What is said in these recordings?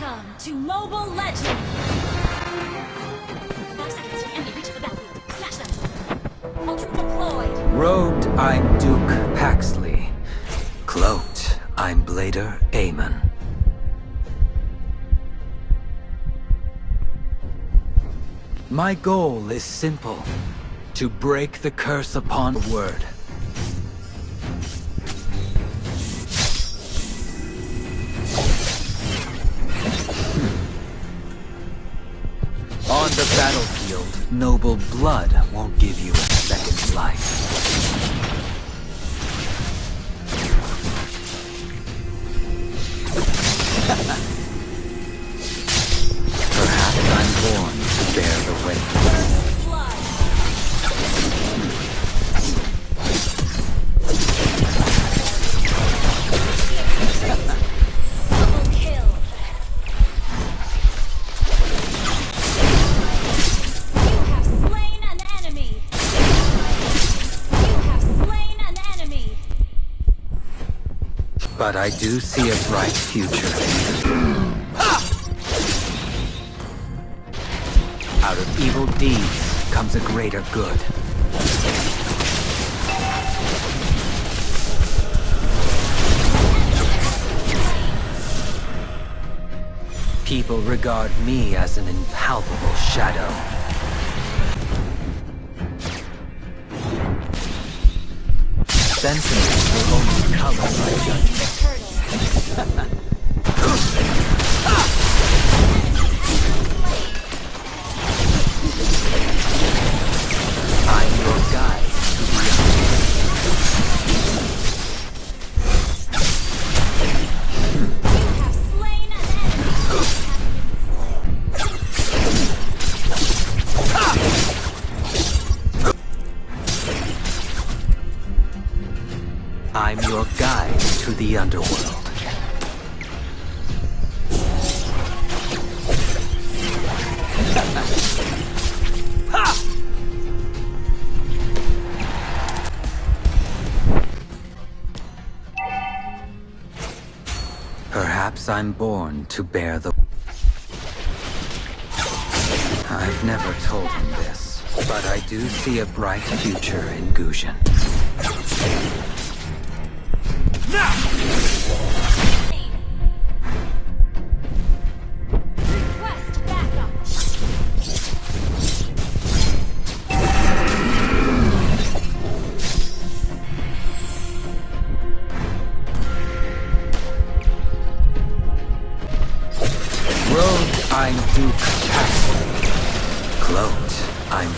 Welcome to Mobile Legends! Robed, I'm Duke Paxley. Cloaked, I'm Blader Aamon. My goal is simple. To break the curse upon word. Noble blood won't give you a second life. But I do see a bright future. Ah! Out of evil deeds comes a greater good. People regard me as an impalpable shadow. Sentiments will only color my judgment. Ha ha ha! Perhaps I'm born to bear the... I've never told him this, but I do see a bright future in Gusion. Request I'm Duke Paxley. Cloaked, I'm.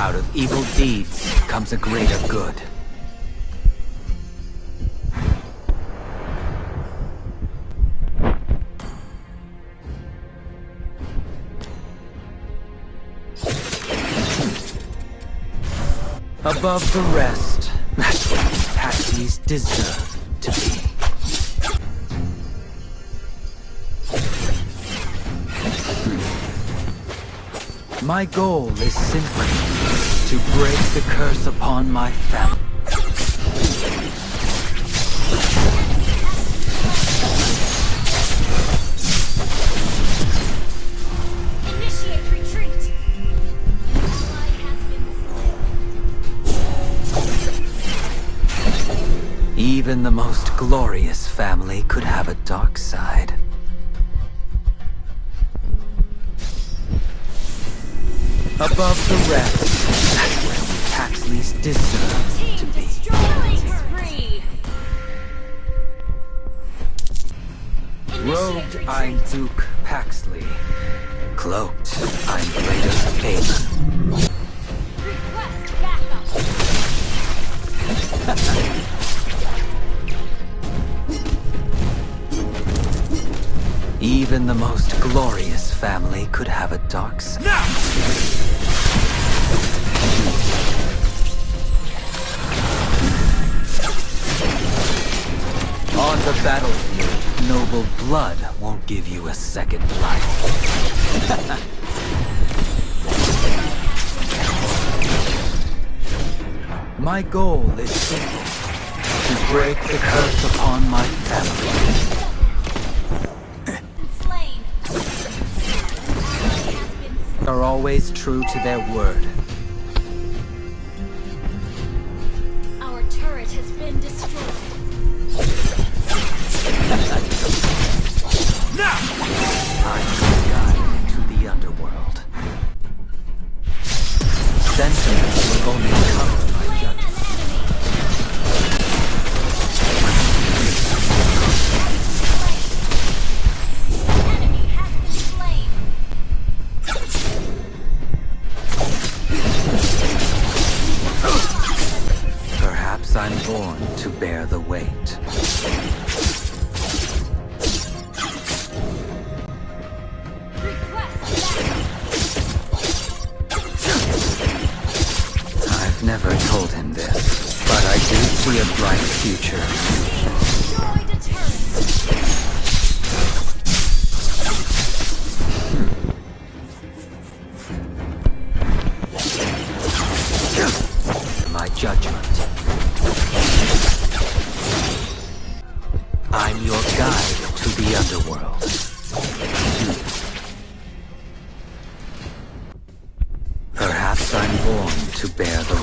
Out of evil deeds comes a greater good. Above the rest, that's what Paxleys deserve to be. My goal is simply to break the curse upon my family. Even the most glorious family could have a dark side. Above the rest, that's where we Paxleys deserve to be. Robed, I'm. Duke Paxley. Cloaked, I'm Blader Aamon. Even the most glorious family could have a dark side. On the battlefield, noble blood won't give you a second life. My goal is simple. To break the curse upon my family. are always true to their word. wait. to bear the